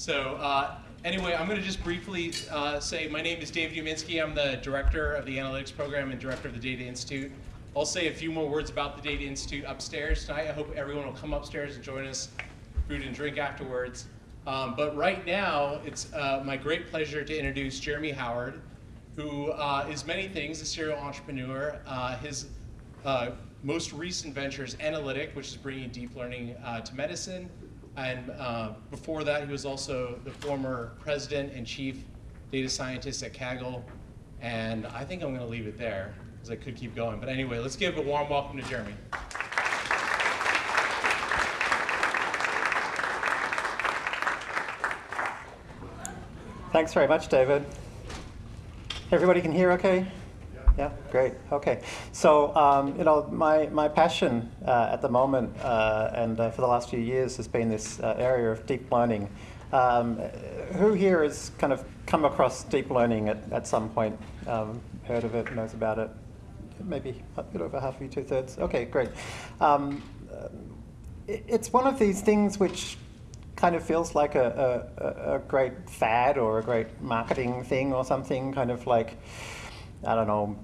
So uh, anyway, I'm going to just briefly uh, say my name is Dave Uminsky. I'm the director of the analytics program and director of the Data Institute. I'll say a few more words about the Data Institute upstairs tonight. I hope everyone will come upstairs and join us, food and drink afterwards. Um, but right now, it's uh, my great pleasure to introduce Jeremy Howard, who uh, is many things, a serial entrepreneur. Uh, his uh, most recent venture is Enlitic, which is bringing deep learning to medicine. And uh, before that, he was also the former president and chief data scientist at Kaggle. And I think I'm going to leave it there because I could keep going. But anyway, let's give a warm welcome to Jeremy. Thanks very much, David. Everybody can hear okay? Yeah, great. Okay. So, um, you know, my, my passion uh, at the moment uh, and uh, for the last few years has been this uh, area of deep learning. Um, who here has kind of come across deep learning at, at some point, um, heard of it, knows about it? Maybe a bit over half of you, two thirds. Okay, great. Um, it, it's one of these things which kind of feels like a, a, a, great fad or a great marketing thing or something, kind of like, I don't know,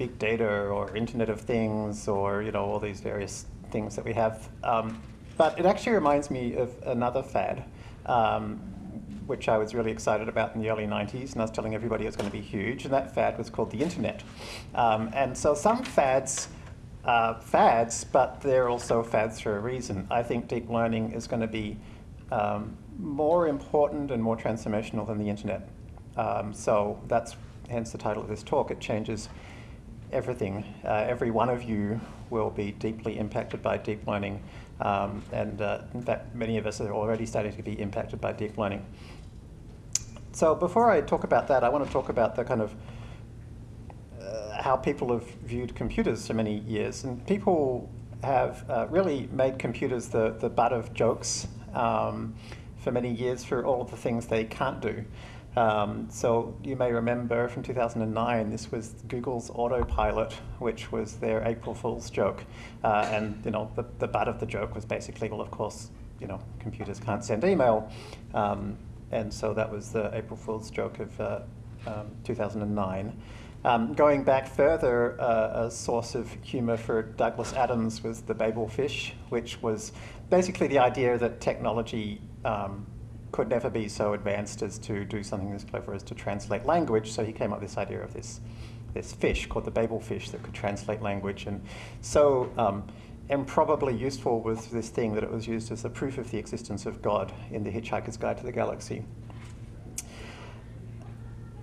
big data or Internet of Things or, you know, all these various things that we have. Um, but it actually reminds me of another fad, um, which I was really excited about in the early 90s, and I was telling everybody it was going to be huge, and that fad was called the Internet. Um, and so some fads uh, fads, but they're also fads for a reason. I think deep learning is going to be um, more important and more transformational than the internet. Um, so that's hence the title of this talk. It changes everything. Uh, every one of you will be deeply impacted by deep learning. Um, and uh, in fact, many of us are already starting to be impacted by deep learning. So before I talk about that, I want to talk about the kind of uh, how people have viewed computers for many years. And people have uh, really made computers the, the butt of jokes um, for many years for all of the things they can't do. Um, so you may remember from 2009, this was Google's autopilot, which was their April Fool's joke. Uh, and you know, the, the butt of the joke was basically, well, of course, you know, computers can't send email. Um, and so that was the April Fool's joke of uh, um, 2009. Um, going back further, uh, a source of humor for Douglas Adams was the Babel fish, which was basically the idea that technology um, could never be so advanced as to do something as clever as to translate language. So he came up with this idea of this, this fish called the Babel fish that could translate language. And so um, improbably useful was this thing that it was used as a proof of the existence of God in the Hitchhiker's Guide to the Galaxy.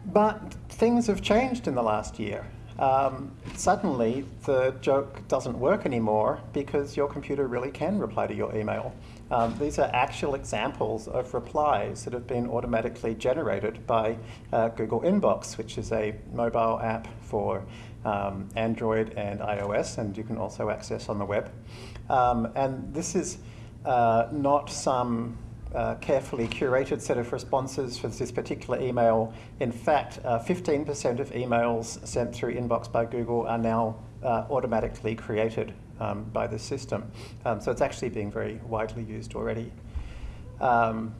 But things have changed in the last year. Um, suddenly, the joke doesn't work anymore because your computer really can reply to your email. Um, these are actual examples of replies that have been automatically generated by uh, Google Inbox, which is a mobile app for um, Android and iOS, and you can also access on the web. Um, and this is uh, not some uh, carefully curated set of responses for this particular email. In fact, 15% uh, of emails sent through Inbox by Google are now uh, automatically created um, by the system. Um, so it's actually being very widely used already. Um,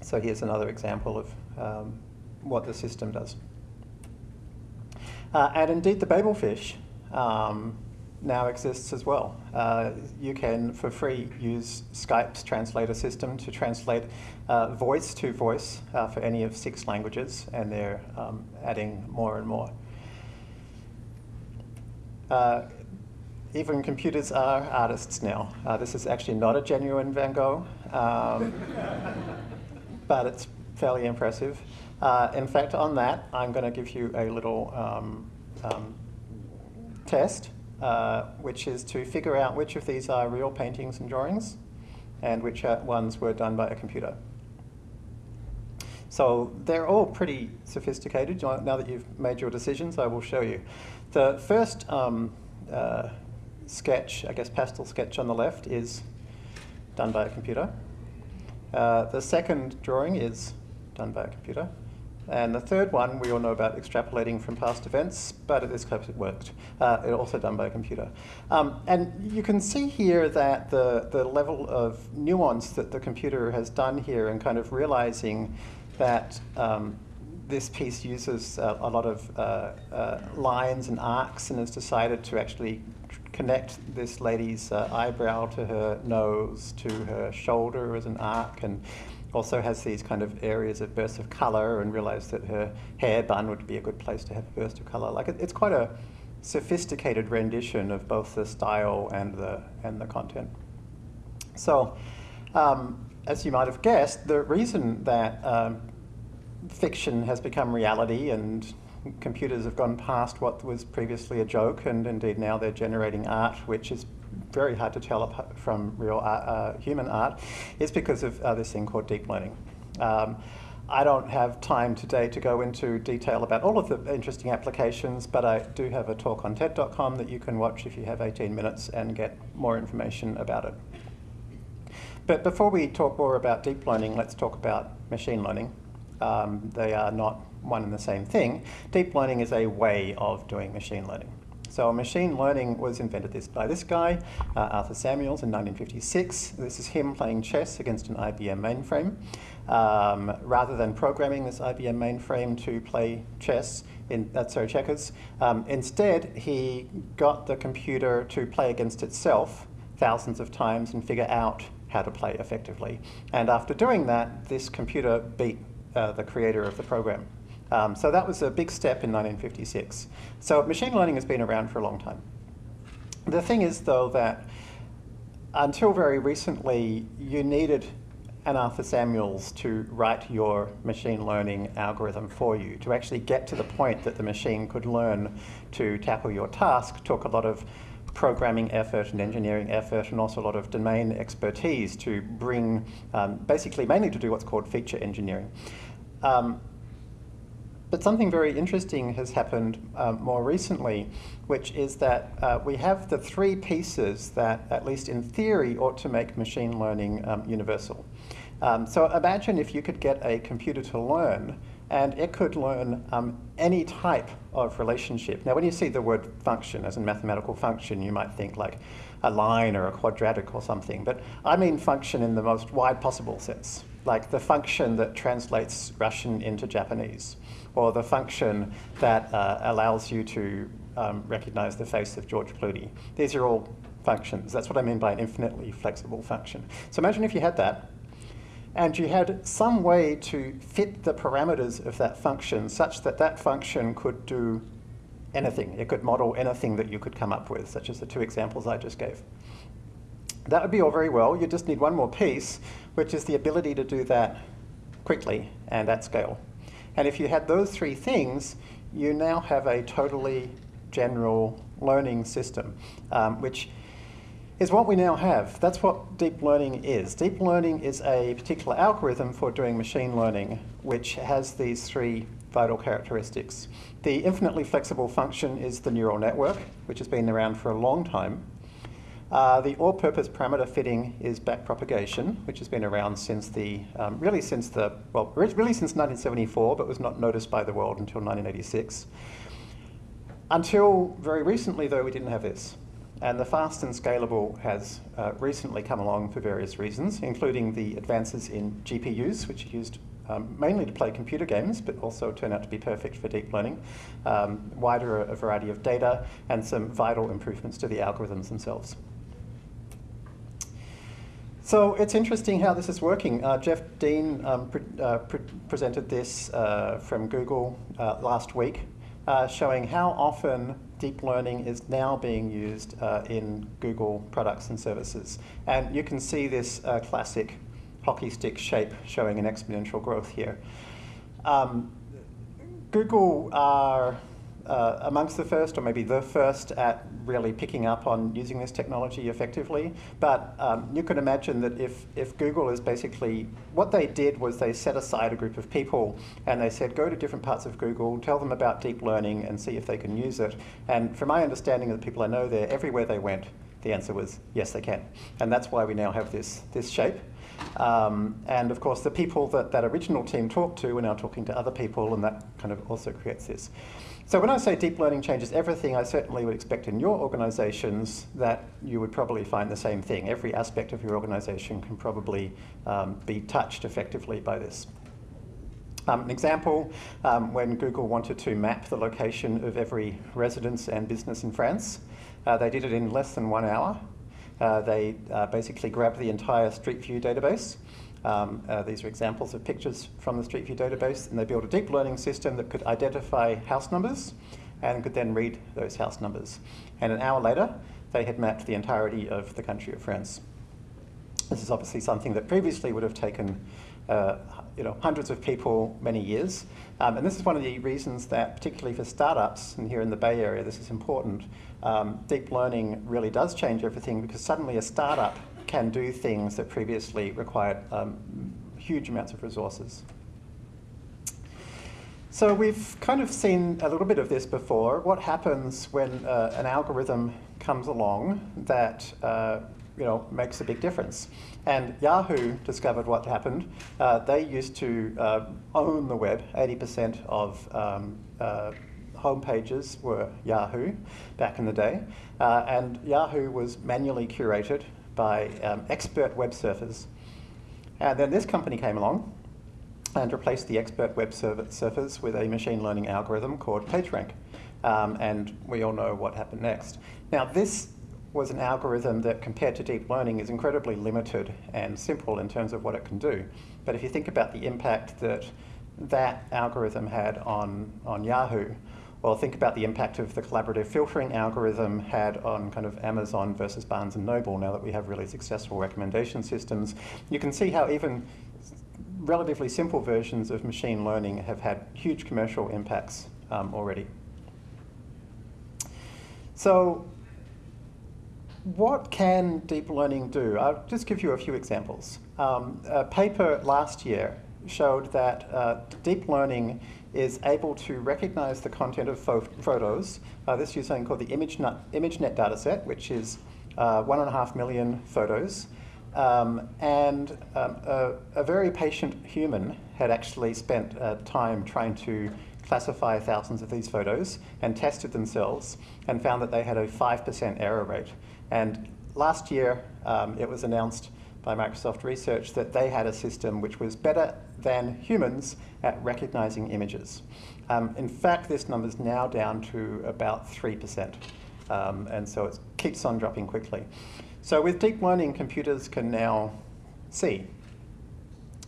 so here's another example of um, what the system does. Uh, and indeed, the Babelfish um, now exists as well. Uh, you can, for free, use Skype's translator system to translate uh, voice to voice uh, for any of six languages, and they're um, adding more and more. Even computers are artists now. Uh, this is actually not a genuine Van Gogh, um, but it's fairly impressive. Uh, in fact, on that, I'm going to give you a little um, um, test uh, which is to figure out which of these are real paintings and drawings and which ones were done by a computer. So they're all pretty sophisticated. Now that you've made your decisions, I will show you. The first um, uh, sketch, I guess pastel sketch on the left, is done by a computer. Uh, the second drawing is done by a computer. And the third one, we all know about extrapolating from past events, but at this case it worked. Uh, it also done by a computer. Um, and you can see here that the, the level of nuance that the computer has done here and kind of realizing that um, this piece uses a, a lot of uh, uh, lines and arcs and has decided to actually connect this lady's uh, eyebrow to her nose, to her shoulder as an arc, and also has these kind of areas of bursts of color and realized that her hair bun would be a good place to have a burst of color. Like it, it's quite a sophisticated rendition of both the style and the, and the content. So, um, as you might have guessed, the reason that um, fiction has become reality and computers have gone past what was previously a joke, and indeed now they're generating art, which is very hard to tell from real art, uh, human art, is because of uh, this thing called deep learning. Um, I don't have time today to go into detail about all of the interesting applications, but I do have a talk on TED.com that you can watch if you have 18 minutes and get more information about it. But before we talk more about deep learning, let's talk about machine learning. Um, they are not one and the same thing. Deep learning is a way of doing machine learning. So machine learning was invented this by this guy, uh, Arthur Samuels, in 1956. This is him playing chess against an IBM mainframe. Um, rather than programming this IBM mainframe to play chess, in, uh, sorry, checkers, um, instead he got the computer to play against itself thousands of times and figure out how to play effectively. And after doing that, this computer beat uh, the creator of the program. Um, so that was a big step in 1956. So machine learning has been around for a long time. The thing is, though, that until very recently, you needed an Arthur Samuels to write your machine learning algorithm for you. To actually get to the point that the machine could learn to tackle your task took a lot of programming effort and engineering effort and also a lot of domain expertise to bring, um, basically mainly to do what's called feature engineering. Um, but something very interesting has happened um, more recently, which is that uh, we have the three pieces that, at least in theory, ought to make machine learning um, universal. Um, so imagine if you could get a computer to learn and it could learn um, any type of relationship. Now, when you see the word function as a mathematical function, you might think like a line or a quadratic or something, but I mean function in the most wide possible sense like the function that translates Russian into Japanese, or the function that uh, allows you to um, recognize the face of George Clooney. These are all functions. That's what I mean by an infinitely flexible function. So imagine if you had that, and you had some way to fit the parameters of that function such that that function could do anything. It could model anything that you could come up with, such as the two examples I just gave. That would be all very well. You just need one more piece, which is the ability to do that quickly and at scale. And if you had those three things, you now have a totally general learning system, um, which is what we now have. That's what deep learning is. Deep learning is a particular algorithm for doing machine learning, which has these three vital characteristics. The infinitely flexible function is the neural network, which has been around for a long time. Uh, the all-purpose parameter fitting is backpropagation, which has been around since the, um, really since the, well, really since 1974, but was not noticed by the world until 1986. Until very recently, though, we didn't have this. And the fast and scalable has uh, recently come along for various reasons, including the advances in GPUs, which are used um, mainly to play computer games, but also turn out to be perfect for deep learning, um, wider a variety of data, and some vital improvements to the algorithms themselves. So it's interesting how this is working. Uh, Jeff Dean um, pre uh, pre presented this uh, from Google uh, last week, uh, showing how often deep learning is now being used uh, in Google products and services. And you can see this classic hockey stick shape showing an exponential growth here. Um, Google are uh, amongst the first, or maybe the first, at really picking up on using this technology effectively. But um, you can imagine that if, if Google is basically, what they did was they set aside a group of people and they said, go to different parts of Google, tell them about deep learning and see if they can use it. And from my understanding of the people I know there, everywhere they went, the answer was yes, they can. And that's why we now have this, this shape. Um, and of course, the people that that original team talked to are now talking to other people, and that kind of also creates this. So when I say deep learning changes everything, I certainly would expect in your organizations that you would probably find the same thing. Every aspect of your organization can probably um, be touched effectively by this. Um, an example, um, when Google wanted to map the location of every residence and business in France, uh, they did it in less than one hour. Uh, they uh, basically grabbed the entire Street View database. Um, uh, these are examples of pictures from the Street View database, and they built a deep learning system that could identify house numbers and could then read those house numbers. And an hour later, they had mapped the entirety of the country of France. This is obviously something that previously would have taken uh, you know, hundreds of people many years. Um, and this is one of the reasons that, particularly for startups, and here in the Bay Area, this is important, um, deep learning really does change everything because suddenly a startup can do things that previously required um, huge amounts of resources. So we've kind of seen a little bit of this before. What happens when uh, an algorithm comes along that uh, you know, makes a big difference. And Yahoo discovered what happened. Uh, they used to uh, own the web. 80% of um, uh, home pages were Yahoo back in the day. Uh, and Yahoo was manually curated by um, expert web surfers. And then this company came along and replaced the expert web surfers with a machine learning algorithm called PageRank. Um, and we all know what happened next. Now, this was an algorithm that, compared to deep learning, is incredibly limited and simple in terms of what it can do. But if you think about the impact that that algorithm had on, on Yahoo, well, think about the impact of the collaborative filtering algorithm had on kind of Amazon versus Barnes & Noble now that we have really successful recommendation systems. You can see how even relatively simple versions of machine learning have had huge commercial impacts um, already. So what can deep learning do? I'll just give you a few examples. Um, a paper last year showed that uh, deep learning is able to recognize the content of photos. Uh, this uses something called the ImageNet, ImageNet dataset, which is uh, one and a half million photos. Um, and um, a, a, very patient human had actually spent uh, time trying to classify thousands of these photos and tested themselves and found that they had a 5% error rate. And last year, um, it was announced by Microsoft Research that they had a system which was better than humans at recognizing images. Um, in fact, this number is now down to about 3%. Um, and so it keeps on dropping quickly. So with deep learning, computers can now see.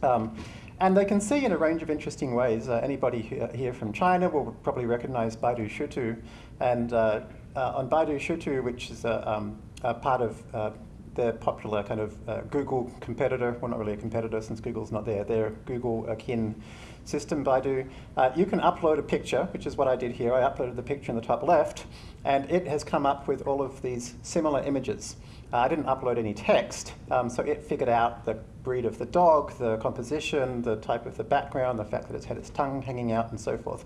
Um, and they can see in a range of interesting ways. Uh, anybody here from China will probably recognize Baidu Shitu. And uh, uh, on Baidu Shitu, which is a, um, a part of their popular kind of uh, Google competitor, well not really a competitor since Google's not there, their Google akin system, Baidu, uh, you can upload a picture, which is what I did here. I uploaded the picture in the top left, and it has come up with all of these similar images. Uh, I didn't upload any text, um, so it figured out the breed of the dog, the composition, the type of the background, the fact that it's had its tongue hanging out, and so forth.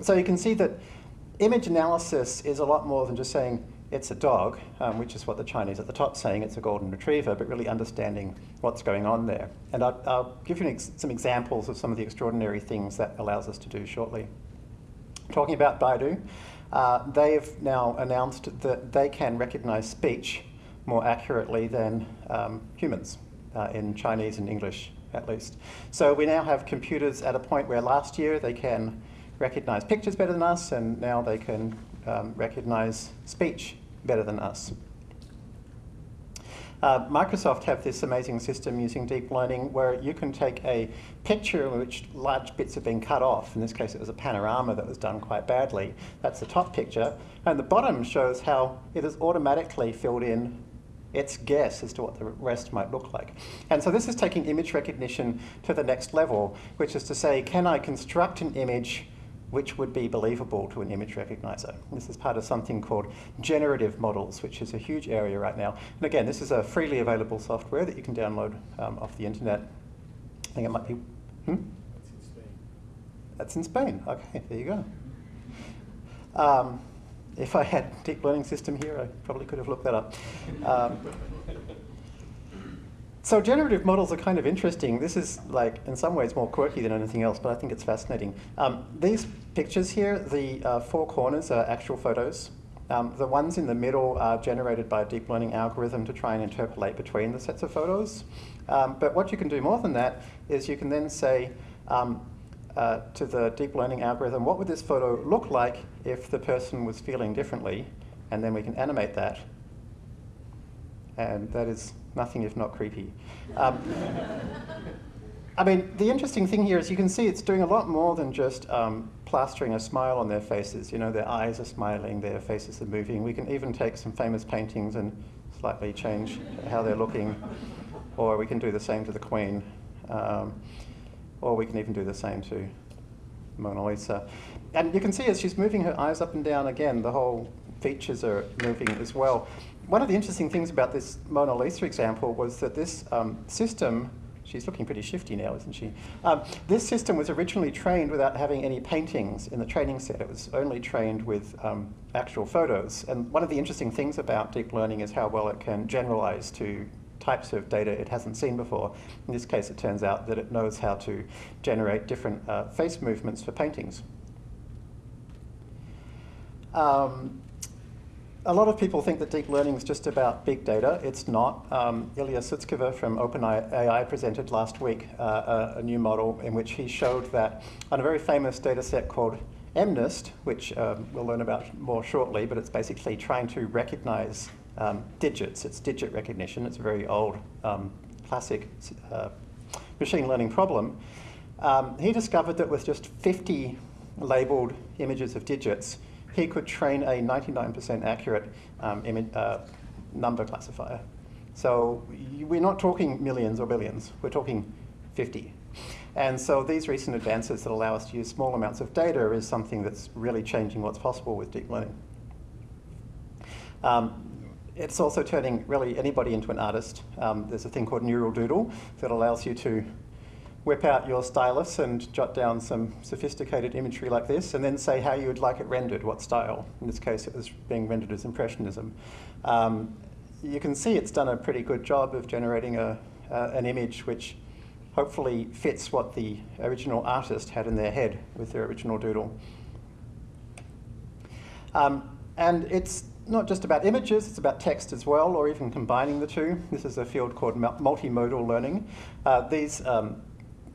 So you can see that image analysis is a lot more than just saying, it's a dog, um, which is what the Chinese at the top saying it's a golden retriever, but really understanding what's going on there. And I'll, I'll give you ex some examples of some of the extraordinary things that allows us to do shortly. Talking about Baidu, uh, they've now announced that they can recognize speech more accurately than um, humans uh, in Chinese and English at least. So we now have computers at a point where last year they can recognize pictures better than us, and now they can um, recognize speech better than us. Uh, Microsoft have this amazing system using deep learning where you can take a picture in which large bits have been cut off. In this case, it was a panorama that was done quite badly. That's the top picture. And the bottom shows how it has automatically filled in its guess as to what the rest might look like. And so this is taking image recognition to the next level, which is to say, can I construct an image which would be believable to an image recognizer. This is part of something called generative models, which is a huge area right now. And again, this is a freely available software that you can download um, off the internet. I think it might be, hmm? That's in Spain. That's in Spain. Okay, there you go. Um, if I had deep learning system here, I probably could have looked that up. Um, so generative models are kind of interesting. This is like, in some ways, more quirky than anything else, but I think it's fascinating. Um, these pictures here, the uh, four corners are actual photos. Um, the ones in the middle are generated by a deep learning algorithm to try and interpolate between the sets of photos. Um, but what you can do more than that is you can then say um, uh, to the deep learning algorithm, what would this photo look like if the person was feeling differently? And then we can animate that. And that is nothing if not creepy. Um, I mean, the interesting thing here is you can see it's doing a lot more than just um, plastering a smile on their faces. You know, their eyes are smiling, their faces are moving. We can even take some famous paintings and slightly change how they're looking. Or we can do the same to the Queen. Um, or we can even do the same to Mona Lisa. And you can see as she's moving her eyes up and down again, the whole features are moving as well. One of the interesting things about this Mona Lisa example was that this um, system She's looking pretty shifty now, isn't she? Um, this system was originally trained without having any paintings in the training set. It was only trained with um, actual photos. And one of the interesting things about deep learning is how well it can generalize to types of data it hasn't seen before. In this case, it turns out that it knows how to generate different uh, face movements for paintings. Um, a lot of people think that deep learning is just about big data. It's not. Um, Ilya Sutskever from OpenAI presented last week uh, a, a, new model in which he showed that on a very famous data set called MNIST, which um, we'll learn about more shortly, but it's basically trying to recognize um, digits. It's digit recognition. It's a very old um, classic uh, machine learning problem. Um, he discovered that with just 50 labeled images of digits, he could train a 99% accurate um, image, uh, number classifier. So we're not talking millions or billions, we're talking 50. And so these recent advances that allow us to use small amounts of data is something that's really changing what's possible with deep learning. Um, it's also turning really anybody into an artist. Um, there's a thing called Neural Doodle that allows you to whip out your stylus and jot down some sophisticated imagery like this, and then say how you would like it rendered, what style. In this case, it was being rendered as Impressionism. Um, you can see it's done a pretty good job of generating a, uh, an image which hopefully fits what the original artist had in their head with their original doodle. Um, and it's not just about images, it's about text as well, or even combining the two. This is a field called multimodal learning. Uh, these um,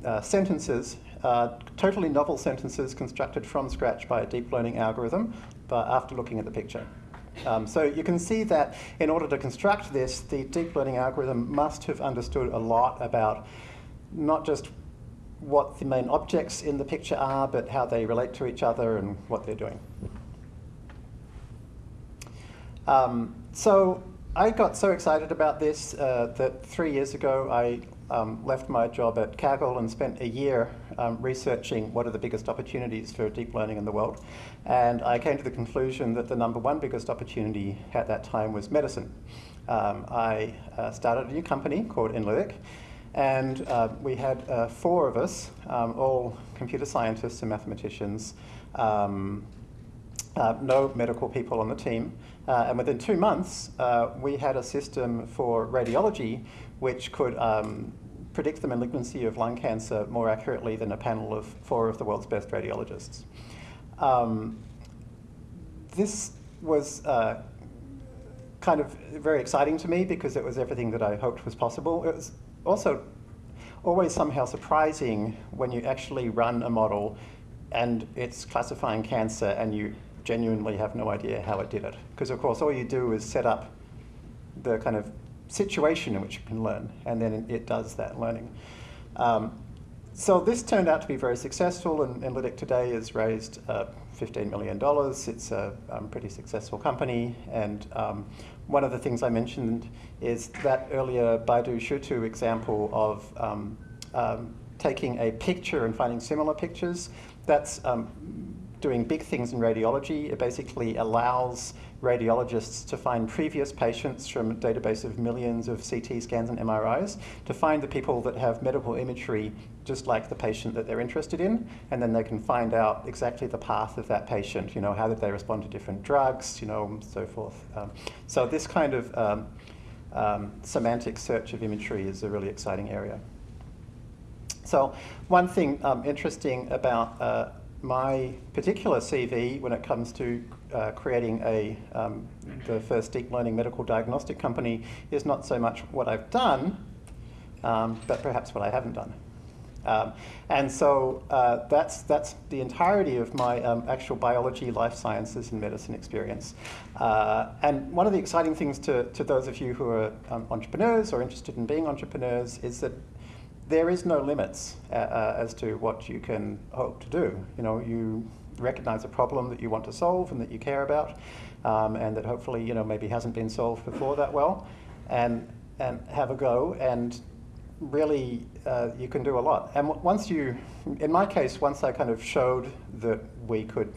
uh, sentences, uh, totally novel sentences constructed from scratch by a deep learning algorithm, but after looking at the picture. Um, so you can see that in order to construct this, the deep learning algorithm must have understood a lot about not just what the main objects in the picture are, but how they relate to each other and what they're doing. Um, so I got so excited about this uh, that three years ago I um, left my job at Kaggle and spent a year um, researching what are the biggest opportunities for deep learning in the world. And I came to the conclusion that the number one biggest opportunity at that time was medicine. Um, I uh, started a new company called Enlitic, and uh, we had uh, four of us, um, all computer scientists and mathematicians, um, uh, no medical people on the team. Uh, and within two months, uh, we had a system for radiology which could um, predict the malignancy of lung cancer more accurately than a panel of four of the world's best radiologists. Um, this was uh, kind of very exciting to me because it was everything that I hoped was possible. It was also always somehow surprising when you actually run a model and it's classifying cancer and you genuinely have no idea how it did it. Because of course all you do is set up the kind of situation in which you can learn, and then it does that learning. Um, so this turned out to be very successful, and Enlitic today has raised uh, $15 million. It's a um, pretty successful company, and um, one of the things I mentioned is that earlier Baidu Shitu example of um, um, taking a picture and finding similar pictures. That's um, doing big things in radiology. It basically allows radiologists to find previous patients from a database of millions of CT scans and MRIs to find the people that have medical imagery just like the patient that they're interested in, and then they can find out exactly the path of that patient, you know, how did they respond to different drugs, you know, and so forth. Um, so this kind of um, um, semantic search of imagery is a really exciting area. So one thing um, interesting about uh, my particular CV when it comes to uh, creating a, um, the first deep learning medical diagnostic company is not so much what I've done, um, but perhaps what I haven't done. Um, and so uh, that's, that's the entirety of my um, actual biology, life sciences, and medicine experience. Uh, and one of the exciting things to, to those of you who are um, entrepreneurs or interested in being entrepreneurs is that there is no limits uh, uh, as to what you can hope to do. You know, you recognize a problem that you want to solve and that you care about, um, and that hopefully, you know, maybe hasn't been solved before that well, and and have a go. And really, uh, you can do a lot. And once you, in my case, once I kind of showed that we could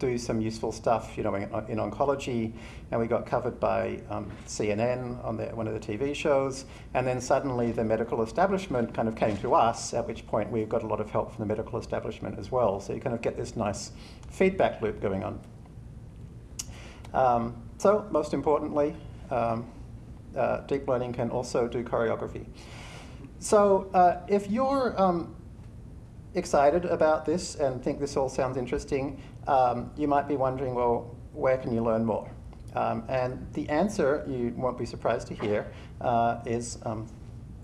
do some useful stuff, you know, in, in oncology, and we got covered by um, CNN on the, one of the TV shows, and then suddenly the medical establishment kind of came to us, at which point we got a lot of help from the medical establishment as well. So you kind of get this nice feedback loop going on. Um, so most importantly, um, uh, deep learning can also do choreography. So uh, if you're um, excited about this and think this all sounds interesting, um, you might be wondering, well, where can you learn more? Um, and the answer, you won't be surprised to hear, uh, is um,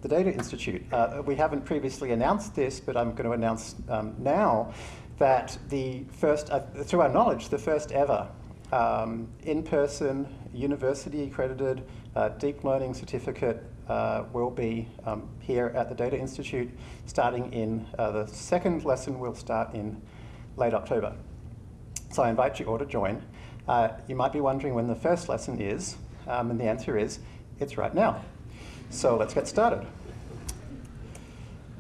the Data Institute. Uh, we haven't previously announced this, but I'm going to announce um, now that the first, uh, through our knowledge, the first ever um, in-person, university-accredited uh, deep learning certificate uh, will be um, here at the Data Institute starting in, uh, the second lesson will start in late October. So I invite you all to join. Uh, you might be wondering when the first lesson is, um, and the answer is, it's right now. So let's get started.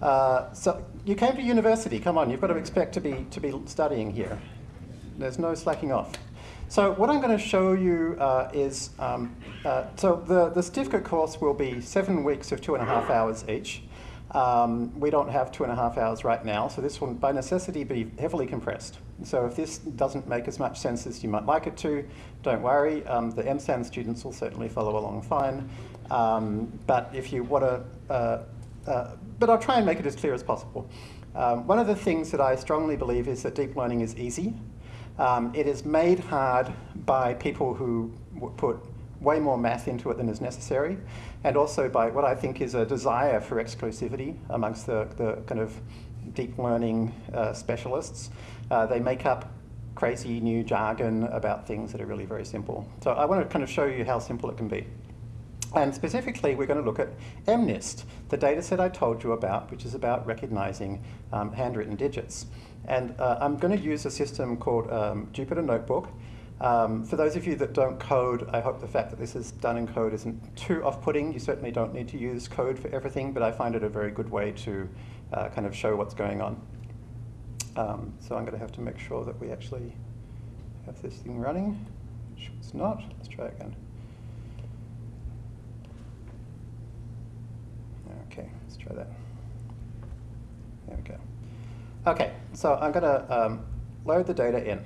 Uh, so you came to university, come on, you've got to expect to be, to be studying here. There's no slacking off. So what I'm going to show you uh, is, um, uh, so the, the certificate course will be seven weeks of two and a half hours each. Um, we don't have two and a half hours right now, so this will by necessity be heavily compressed. So if this doesn't make as much sense as you might like it to, don't worry. Um, the MSAN students will certainly follow along fine. Um, but if you want to, uh, uh, but I'll try and make it as clear as possible. Um, one of the things that I strongly believe is that deep learning is easy. Um, it is made hard by people who put way more math into it than is necessary, and also by what I think is a desire for exclusivity amongst the, the kind of deep learning uh, specialists. Uh, they make up crazy new jargon about things that are really very simple. So I want to kind of show you how simple it can be. And specifically, we're going to look at MNIST, the data set I told you about, which is about recognizing um, handwritten digits. And uh, I'm going to use a system called um, Jupyter Notebook. Um, for those of you that don't code, I hope the fact that this is done in code isn't too off-putting. You certainly don't need to use code for everything, but I find it a very good way to uh, kind of show what's going on. Um, so I'm going to have to make sure that we actually have this thing running, it's not. Let's try again. Okay, let's try that. There we go. Okay, so I'm going to um, load the data in.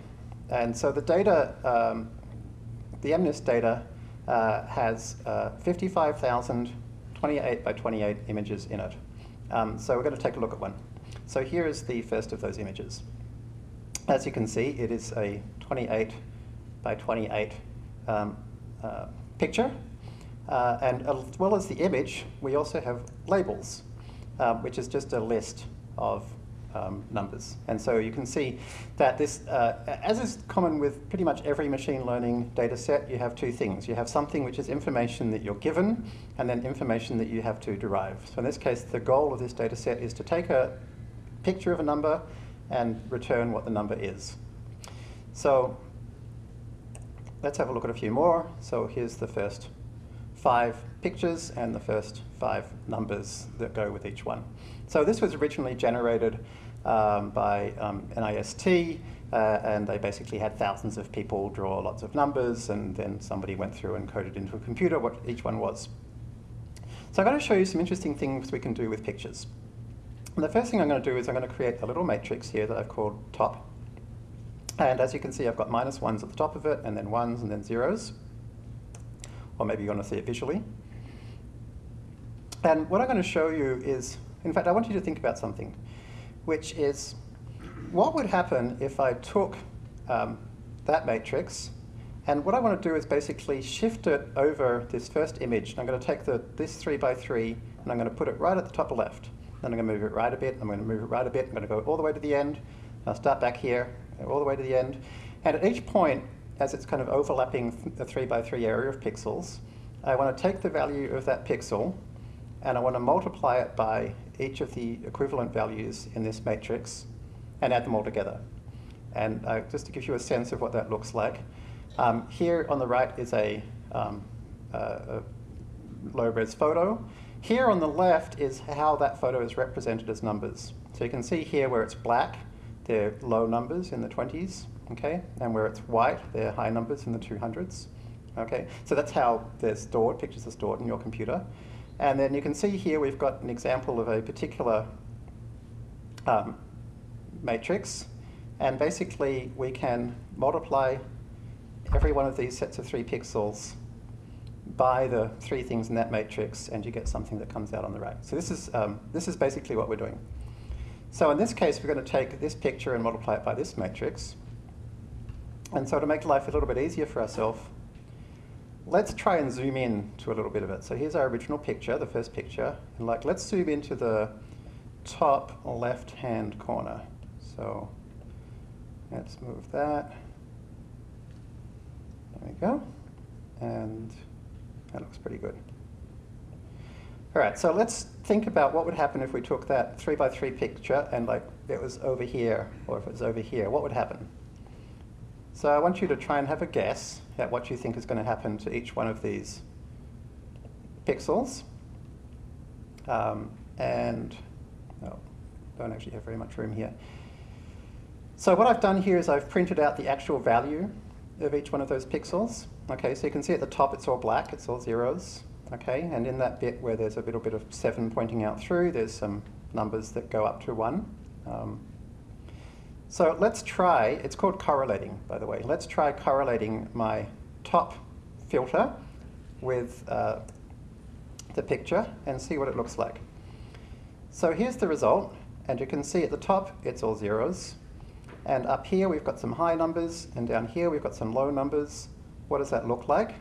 And so the data, um, the MNIST data uh, has uh, 55,000 28 by 28 images in it. Um, so we're going to take a look at one. So here is the first of those images. As you can see, it is a 28 by 28 um, uh, picture. Uh, and as well as the image, we also have labels, uh, which is just a list of um, numbers. And so you can see that this, uh, as is common with pretty much every machine learning data set, you have two things. You have something which is information that you're given, and then information that you have to derive. So in this case, the goal of this data set is to take a picture of a number and return what the number is. So let's have a look at a few more. So here's the first five pictures and the first five numbers that go with each one. So this was originally generated um, by um, NIST Uh, and they basically had thousands of people draw lots of numbers, and then somebody went through and coded into a computer what each one was. So I'm going to show you some interesting things we can do with pictures. And the first thing I'm going to do is I'm going to create a little matrix here that I've called top. And as you can see, I've got minus ones at the top of it, and then ones, and then zeros. Or maybe you want to see it visually. And what I'm going to show you is, in fact, I want you to think about something, which is what would happen if I took um, that matrix and what I want to do is basically shift it over this first image. I'm going to take the, this 3 by 3 and I'm going to put it right at the top left. Then I'm going to move it right a bit, I'm going to move it right a bit, I'm going to go all the way to the end. I'll start back here, all the way to the end. And at each point, as it's kind of overlapping the 3 by 3 area of pixels, I want to take the value of that pixel and I want to multiply it by each of the equivalent values in this matrix and add them all together. And uh, just to give you a sense of what that looks like, um, here on the right is a, um, uh, a low-res photo. Here on the left is how that photo is represented as numbers. So you can see here where it's black, they're low numbers in the 20s, okay? And where it's white, they're high numbers in the 200s, okay? So that's how they're stored, pictures are stored in your computer. And then you can see here we've got an example of a particular um, matrix. And basically, we can multiply every one of these sets of three pixels by the three things in that matrix, and you get something that comes out on the right. So this is, um, this is basically what we're doing. So in this case, we're going to take this picture and multiply it by this matrix. And so to make life a little bit easier for ourselves, let's try and zoom in to a little bit of it. So here's our original picture, the first picture. And like, let's zoom into the top left-hand corner. So let's move that. There we go. And that looks pretty good. All right, so let's think about what would happen if we took that three by three picture and like it was over here, or if it was over here, what would happen? So I want you to try and have a guess at what you think is going to happen to each one of these pixels. Um, and, oh, don't actually have very much room here. So what I've done here is I've printed out the actual value of each one of those pixels. Okay, so you can see at the top it's all black, it's all zeros. Okay, and in that bit where there's a little bit of seven pointing out through, there's some numbers that go up to one. Um, so let's try, it's called correlating, by the way. Let's try correlating my top filter with uh, the picture and see what it looks like. So here's the result, and you can see at the top it's all zeros. And up here we've got some high numbers, and down here we've got some low numbers. What does that look like?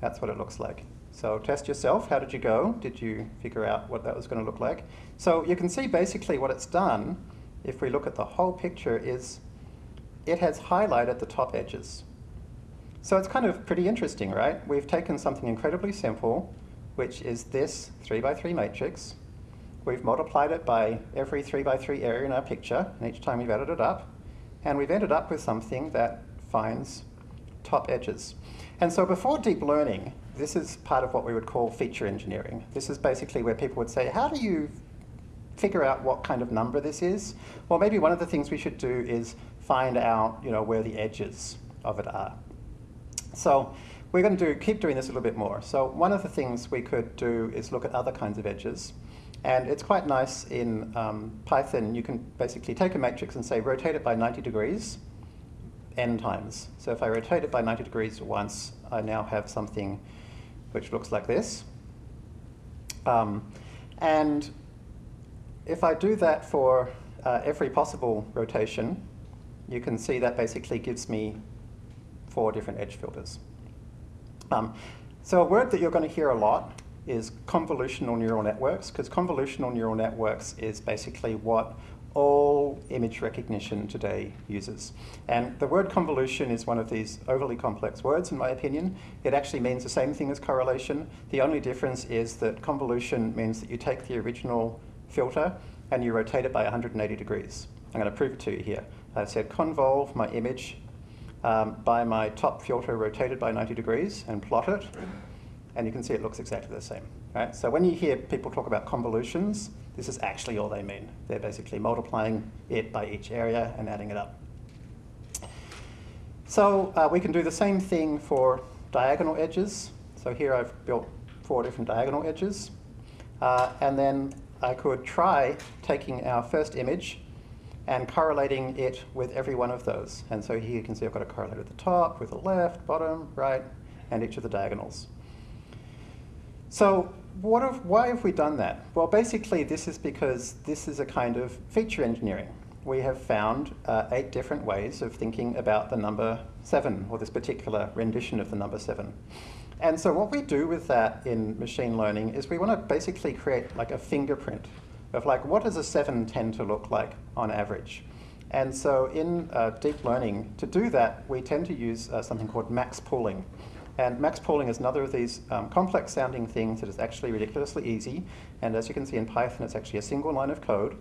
That's what it looks like. So test yourself. How did you go? Did you figure out what that was going to look like? So you can see basically what it's done, if we look at the whole picture, is it has highlighted the top edges. So it's kind of pretty interesting, right? We've taken something incredibly simple, which is this 3 by 3 matrix, We've multiplied it by every 3 by 3 area in our picture, and each time we've added it up. And we've ended up with something that finds top edges. And so before deep learning, this is part of what we would call feature engineering. This is basically where people would say, how do you figure out what kind of number this is? Well, maybe one of the things we should do is find out you know, where the edges of it are. So we're going to do, keep doing this a little bit more. So one of the things we could do is look at other kinds of edges. And it's quite nice in um, Python. You can basically take a matrix and say rotate it by 90 degrees n times. So if I rotate it by 90 degrees once, I now have something which looks like this. Um, and if I do that for uh, every possible rotation, you can see that basically gives me four different edge filters. Um, so a word that you're going to hear a lot is convolutional neural networks, because convolutional neural networks is basically what all image recognition today uses. And the word convolution is one of these overly complex words, in my opinion. It actually means the same thing as correlation. The only difference is that convolution means that you take the original filter and you rotate it by 180 degrees. I'm going to prove it to you here. I've said convolve my image um, by my top filter rotated by 90 degrees and plot it and you can see it looks exactly the same. Right? So when you hear people talk about convolutions, this is actually all they mean. They're basically multiplying it by each area and adding it up. So uh, we can do the same thing for diagonal edges. So here I've built four different diagonal edges. Uh, and then I could try taking our first image and correlating it with every one of those. And so here you can see I've got a correlator at the top, with the left, bottom, right, and each of the diagonals. So what have, why have we done that? Well, basically this is because this is a kind of feature engineering. We have found uh, eight different ways of thinking about the number seven, or this particular rendition of the number seven. And so what we do with that in machine learning is we want to basically create like a fingerprint of like what does a seven tend to look like on average. And so in uh, deep learning, to do that, we tend to use uh, something called max pooling. And max pooling is another of these um, complex sounding things that is actually ridiculously easy. And as you can see in Python, it's actually a single line of code.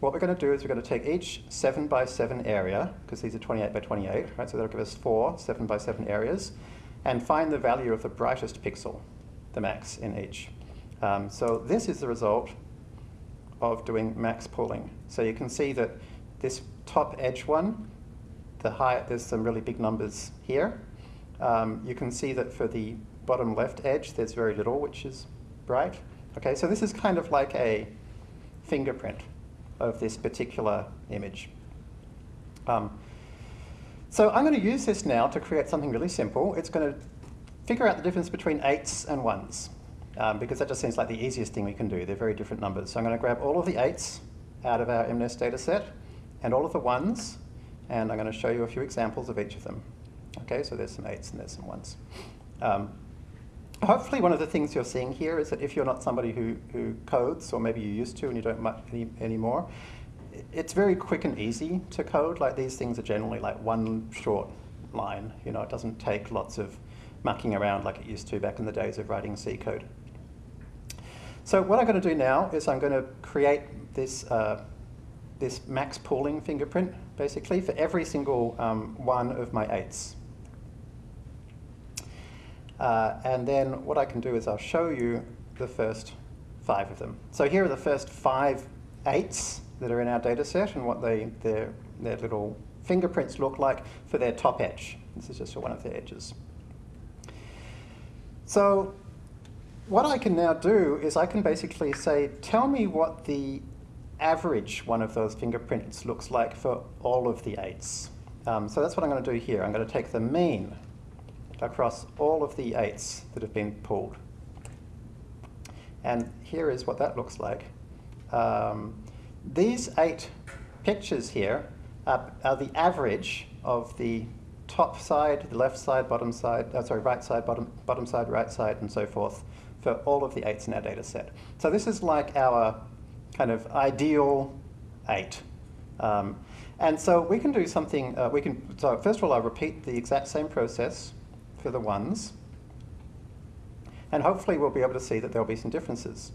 What we're going to do is we're going to take each 7 by 7 area, because these are 28 by 28, right? So that'll give us four 7 by 7 areas, and find the value of the brightest pixel, the max in each. Um, so this is the result of doing max pooling. So you can see that this top edge one, the high, there's some really big numbers here. Um, you can see that for the bottom left edge, there's very little, which is bright. Okay, so this is kind of like a fingerprint of this particular image. Um, so I'm going to use this now to create something really simple. It's going to figure out the difference between eights and ones, um, because that just seems like the easiest thing we can do. They're very different numbers. So I'm going to grab all of the eights out of our MNIST data set and all of the ones, and I'm going to show you a few examples of each of them. Okay, so there's some eights and there's some ones. Um, hopefully one of the things you're seeing here is that if you're not somebody who, who codes, or maybe you used to and you don't much any, anymore, it's very quick and easy to code. Like these things are generally like one short line. You know, it doesn't take lots of mucking around like it used to back in the days of writing C code. So what I'm going to do now is I'm going to create this, uh, this max pooling fingerprint, basically, for every single um, one of my eights. Uh, and then what I can do is I'll show you the first five of them. So here are the first five eights that are in our data set and what they, their, their little fingerprints look like for their top edge. This is just for one of their edges. So what I can now do is I can basically say, tell me what the average one of those fingerprints looks like for all of the eights. Um, so that's what I'm going to do here. I'm going to take the mean across all of the eights that have been pulled. And here is what that looks like. Um, these eight pictures here are, are, the average of the top side, the left side, bottom side, uh, sorry, right side, bottom, bottom side, right side, and so forth for all of the eights in our data set. So this is like our kind of ideal eight. Um, and so we can do something, uh, we can, so first of all, I'll repeat the exact same process for the ones. And hopefully we'll be able to see that there'll be some differences.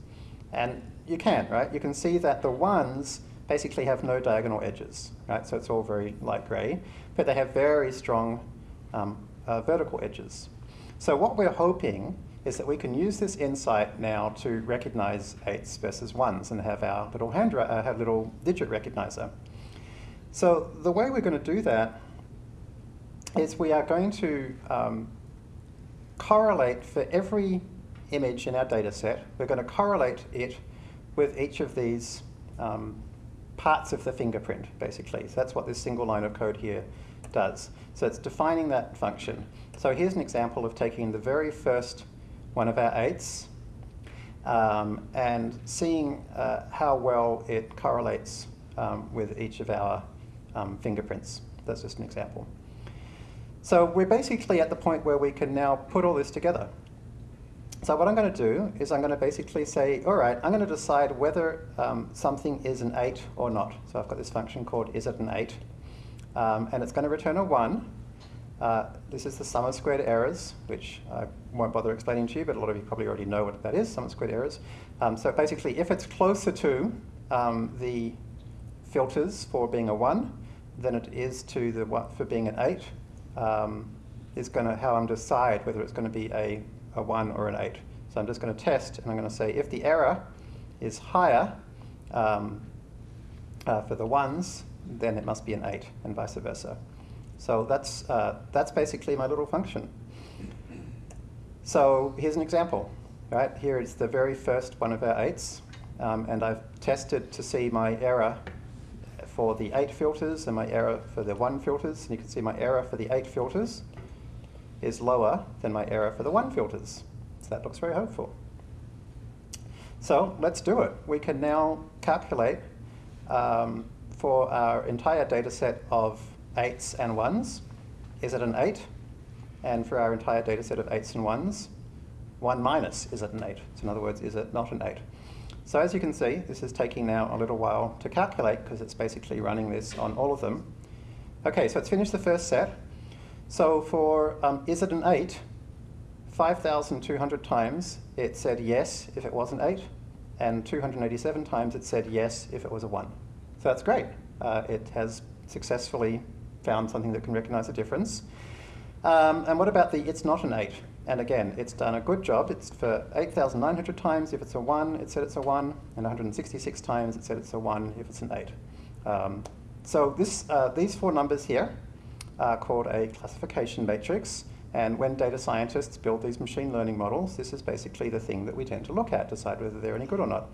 And you can, right? You can see that the ones basically have no diagonal edges, right? So it's all very light gray, but they have very strong um, uh, vertical edges. So what we're hoping is that we can use this insight now to recognize eights versus ones and have our little hand, uh, have little digit recognizer. So the way we're going to do that is we are going to um, correlate for every image in our data set, we're going to correlate it with each of these um, parts of the fingerprint, basically. So that's what this single line of code here does. So it's defining that function. So here's an example of taking the very first one of our eights um, and seeing uh, how well it correlates um, with each of our um, fingerprints. That's just an example. So we're basically at the point where we can now put all this together. So what I'm going to do is I'm going to basically say, all right, I'm going to decide whether um, something is an 8 or not. So I've got this function called is it an 8. Um, and it's going to return a 1. Uh, this is the sum of squared errors, which I won't bother explaining to you, but a lot of you probably already know what that is, sum of squared errors. Um, so basically, if it's closer to um, the filters for being a 1 than it is to the for being an 8, um, is going to how I'm decide whether it's going to be a, a 1 or an 8. So I'm just going to test, and I'm going to say if the error is higher um, uh, for the 1s, then it must be an 8, and vice versa. So that's, uh, that's basically my little function. So here's an example, right? Here is the very first one of our eights, um, and I've tested to see my error for the eight filters and my error for the one filters. And you can see my error for the eight filters is lower than my error for the one filters. So that looks very hopeful. So let's do it. We can now calculate um, for our entire data set of eights and ones, is it an eight? And for our entire data set of eights and ones, one minus, is it an eight? So in other words, is it not an eight? So as you can see, this is taking now a little while to calculate because it's basically running this on all of them. Okay, so it's finished the first set. So for um, is it an 8, 5,200 times it said yes if it was an 8, and 287 times it said yes if it was a 1. So that's great. Uh, it has successfully found something that can recognize a difference. Um, and what about the it's not an 8? And again, it's done a good job. It's for 8,900 times if it's a 1, it said it's a 1, and 166 times it said it's a 1 if it's an 8. Um, so this, uh, these four numbers here are called a classification matrix. And when data scientists build these machine learning models, this is basically the thing that we tend to look at, decide whether they're any good or not.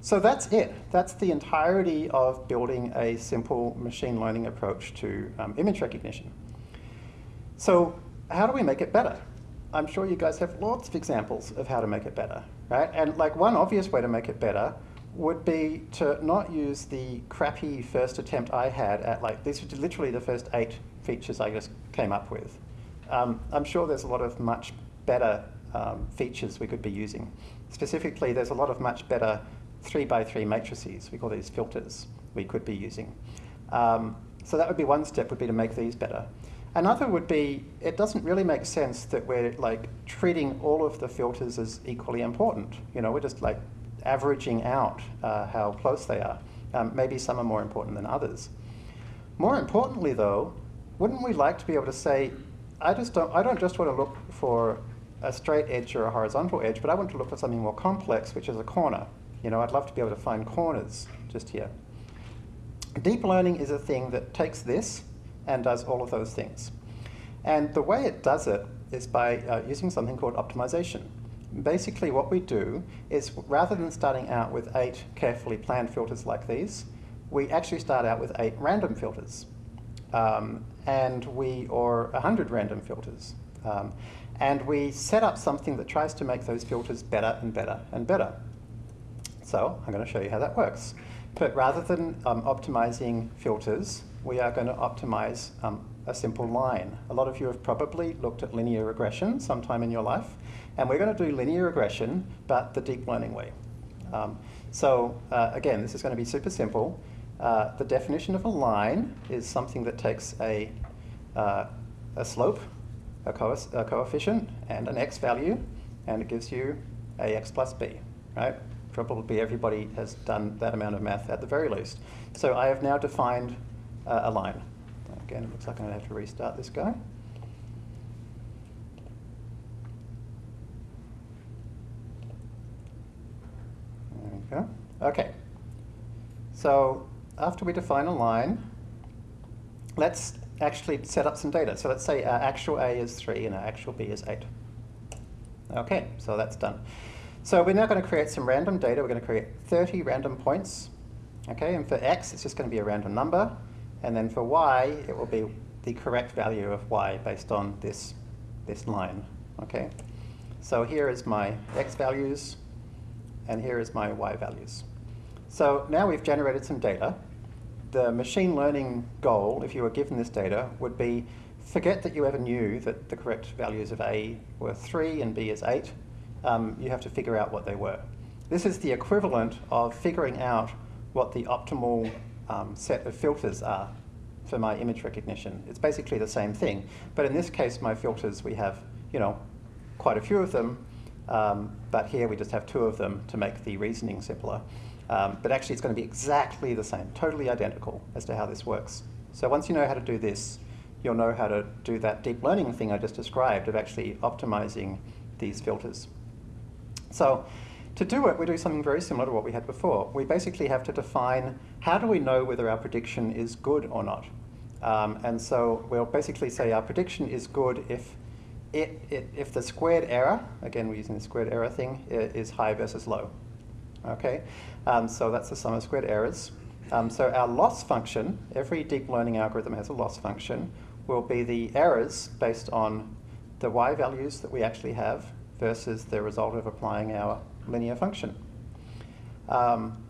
So that's it. That's the entirety of building a simple machine learning approach to um, image recognition. So how do we make it better? I'm sure you guys have lots of examples of how to make it better, right? And like one obvious way to make it better would be to not use the crappy first attempt I had at like, these were literally the first eight features I just came up with. Um, I'm sure there's a lot of much better um, features we could be using. Specifically, there's a lot of much better three by three matrices, we call these filters, we could be using. Um, so that would be one step, would be to make these better. Another would be, it doesn't really make sense that we're like treating all of the filters as equally important. You know, we're just like averaging out uh, how close they are. Um, maybe some are more important than others. More importantly though, wouldn't we like to be able to say, I just don't, I don't just want to look for a straight edge or a horizontal edge, but I want to look for something more complex, which is a corner. You know, I'd love to be able to find corners just here. Deep learning is a thing that takes this and does all of those things. And the way it does it is by uh, using something called optimization. Basically what we do is rather than starting out with eight carefully planned filters like these, we actually start out with eight random filters. Um, and we, or 100 random filters. Um, and we set up something that tries to make those filters better and better and better. So I'm going to show you how that works. But rather than um, optimizing filters, we are going to optimize um, a simple line. A lot of you have probably looked at linear regression sometime in your life, and we're going to do linear regression, but the deep learning way. Um, so uh, again, this is going to be super simple. Uh, the definition of a line is something that takes a, uh, a slope, a, co a, coefficient, and an x value, and it gives you ax plus b, right? Probably everybody has done that amount of math at the very least. So I have now defined uh, a line. Again, it looks like I'm going to have to restart this guy. There we go. Okay. So after we define a line, let's actually set up some data. So let's say our actual A is 3 and our actual B is 8. Okay, so that's done. So we're now going to create some random data. We're going to create 30 random points. Okay, and for x, it's just going to be a random number. And then for y, it will be the correct value of y based on this, this line. Okay, so here is my x values, and here is my y values. So now we've generated some data. The machine learning goal, if you were given this data, would be forget that you ever knew that the correct values of A were 3 and B is 8. Um, you have to figure out what they were. This is the equivalent of figuring out what the optimal um, set of filters are for my image recognition. It's basically the same thing. But in this case, my filters, we have, you know, quite a few of them. Um, but here we just have two of them to make the reasoning simpler. Um, but actually, it's going to be exactly the same, totally identical as to how this works. So once you know how to do this, you'll know how to do that deep learning thing I just described of actually optimizing these filters. So to do it, we do something very similar to what we had before. We basically have to define how do we know whether our prediction is good or not. Um, and so we'll basically say our prediction is good if it, it, if the squared error, again we're using the squared error thing, is high versus low. Okay, um, so that's the sum of squared errors. Um, so our loss function, every deep learning algorithm has a loss function, will be the errors based on the y values that we actually have versus the result of applying our linear function. Um,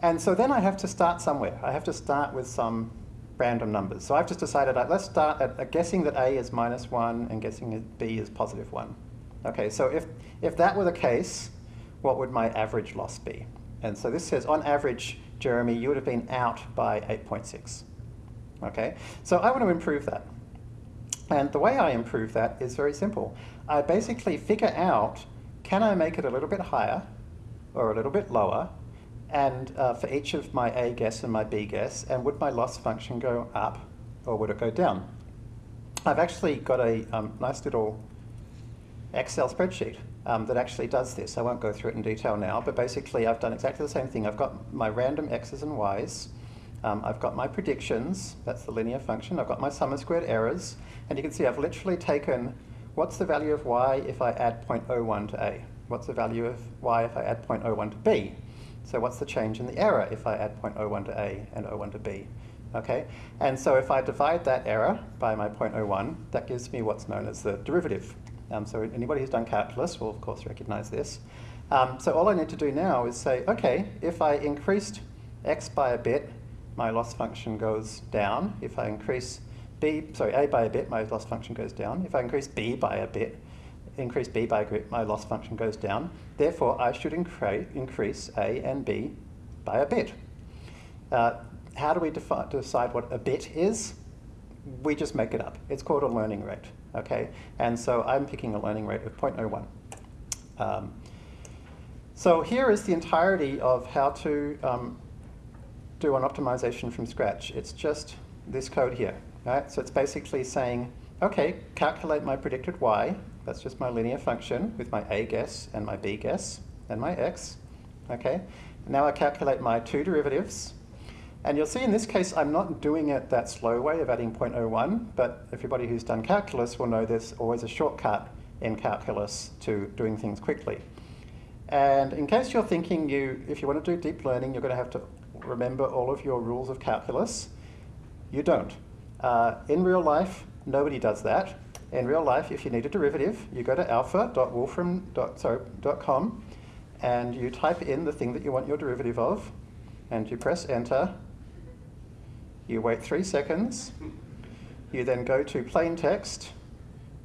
and so then I have to start somewhere. I have to start with some random numbers. So I've just decided, uh, let's start at uh, guessing that A is minus 1 and guessing that B is positive 1. Okay, so if, if that were the case, what would my average loss be? And so this says, on average, Jeremy, you would have been out by 8.6. Okay, so I want to improve that. And the way I improve that is very simple. I basically figure out, can I make it a little bit higher or a little bit lower and uh, for each of my A guess and my B guess, and would my loss function go up or would it go down? I've actually got a um, nice little Excel spreadsheet um, that actually does this. I won't go through it in detail now, but basically I've done exactly the same thing. I've got my random x's and y's. Um, I've got my predictions, that's the linear function. I've got my sum of squared errors. And you can see I've literally taken what's the value of y if I add 0.01 to A? What's the value of y if I add 0.01 to B? So what's the change in the error if I add 0.01 to A and 0.01 to B? Okay, and so if I divide that error by my 0.01, that gives me what's known as the derivative. Um, so anybody who's done calculus will of course recognize this. Um, so all I need to do now is say, okay, if I increased x by a bit, my loss function goes down. If I increase b, sorry, a by a bit, my loss function goes down. If I increase b by a bit, increase b by a bit, my loss function goes down. Therefore, I should increase a and b by a bit. Uh, how do we decide what a bit is? We just make it up. It's called a learning rate, okay? And so I'm picking a learning rate of 0.01. Um, so here is the entirety of how to um, do an optimization from scratch. It's just this code here, right? So it's basically saying, okay, calculate my predicted y, that's just my linear function with my a guess and my b guess and my x. Okay. Now I calculate my two derivatives. And you'll see in this case, I'm not doing it that slow way of adding 0.01, but everybody who's done calculus will know there's always a shortcut in calculus to doing things quickly. And in case you're thinking you, if you want to do deep learning, you're going to have to remember all of your rules of calculus, you don't. Uh, in real life, nobody does that in real life, if you need a derivative, you go to alpha.wolfram.com and you type in the thing that you want your derivative of, and you press enter. You wait three seconds. You then go to plain text.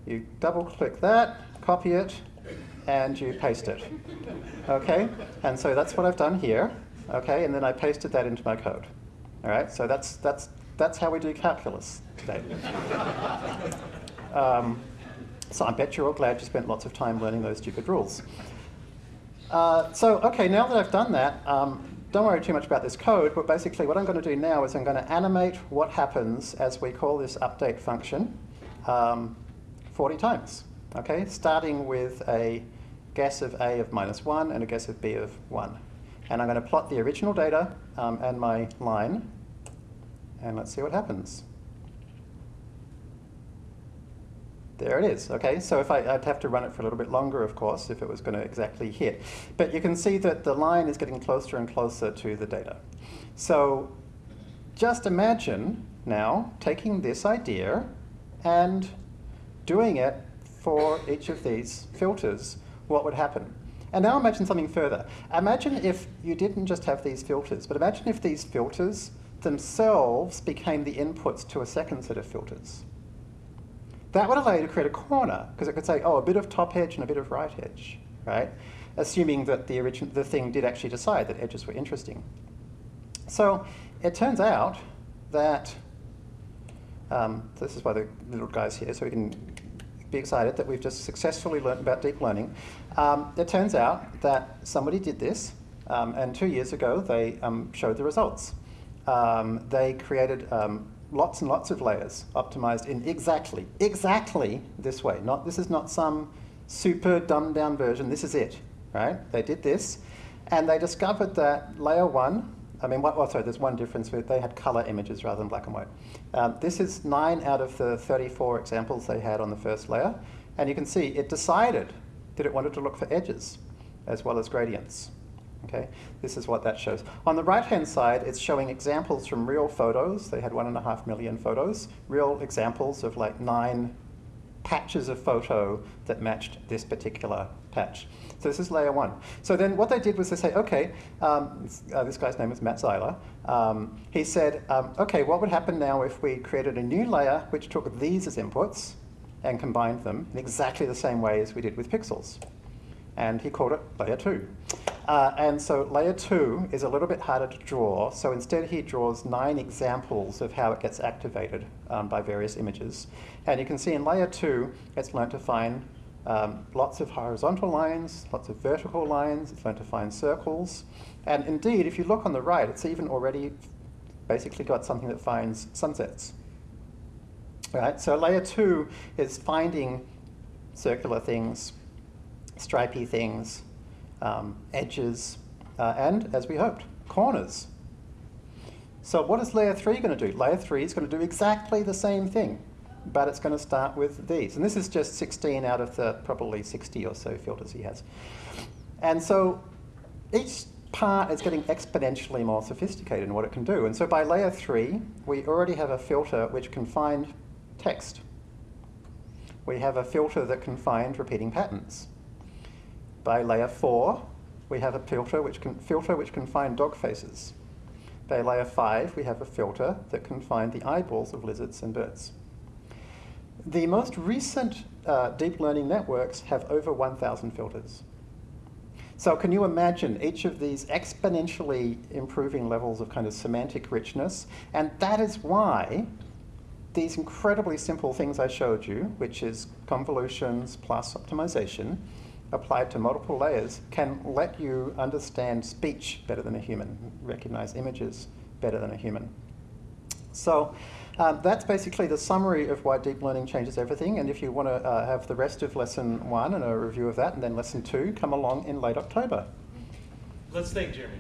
You double click that, copy it, and you paste it. Okay? And so that's what I've done here. Okay? And then I pasted that into my code. All right? So that's, that's, that's how we do calculus today. Um, so I bet you're all glad you spent lots of time learning those stupid rules. Uh, so, okay, now that I've done that, um, don't worry too much about this code, but basically what I'm going to do now is I'm going to animate what happens as we call this update function um, 40 times, okay? Starting with a guess of A of minus 1 and a guess of B of 1. And I'm going to plot the original data um, and my line, and let's see what happens. There it is, okay? So if I, would have to run it for a little bit longer, of course, if it was going to exactly hit. But you can see that the line is getting closer and closer to the data. So just imagine now taking this idea and doing it for each of these filters, what would happen? And now imagine something further. Imagine if you didn't just have these filters, but imagine if these filters themselves became the inputs to a second set of filters. That would allow you to create a corner, because it could say, oh, a bit of top edge and a bit of right edge, right? Assuming that the, origin the thing did actually decide that edges were interesting. So it turns out that, um, this is why the little guy's here, so we can be excited that we've just successfully learned about deep learning. Um, it turns out that somebody did this, um, and two years ago they um, showed the results. Um, they created um, lots and lots of layers optimized in exactly, exactly this way. Not, this is not some super dumbed down version, this is it, right? They did this, and they discovered that layer one I mean, what, oh, sorry, there's one difference. With, they had color images rather than black and white. Um, this is 9 out of the 34 examples they had on the first layer. And you can see it decided that it wanted to look for edges as well as gradients. Okay, this is what that shows. On the right-hand side, it's showing examples from real photos. They had one and a half million photos, real examples of like nine patches of photo that matched this particular patch. So this is layer one. So then what they did was they say, okay, um, uh, this guy's name is Matt Zeiler. Um, he said, um, okay, what would happen now if we created a new layer which took these as inputs and combined them in exactly the same way as we did with pixels? And he called it layer two. Uh, and so layer two is a little bit harder to draw. So instead he draws nine examples of how it gets activated um, by various images. And you can see in layer two, it's learned to find um, lots of horizontal lines, lots of vertical lines, it's learned to find circles. And indeed, if you look on the right, it's even already basically got something that finds sunsets. Right, so layer two is finding circular things, stripy things, um, edges, uh, and, as we hoped, corners. So what is layer 3 going to do? Layer 3 is going to do exactly the same thing, but it's going to start with these. And this is just 16 out of the probably 60 or so filters he has. And so each part is getting exponentially more sophisticated in what it can do. And so by layer 3, we already have a filter which can find text. We have a filter that can find repeating patterns. By layer 4, we have a filter which can, filter which can find dog faces. By layer 5, we have a filter that can find the eyeballs of lizards and birds. The most recent uh, deep learning networks have over 1,000 filters. So can you imagine each of these exponentially improving levels of kind of semantic richness? And that is why these incredibly simple things I showed you, which is convolutions plus optimization, applied to multiple layers can let you understand speech better than a human, recognize images better than a human. So um, that's basically the summary of why deep learning changes everything. And if you want to uh, have the rest of lesson one and a review of that, and then lesson two, come along in late October. Let's thank Jeremy.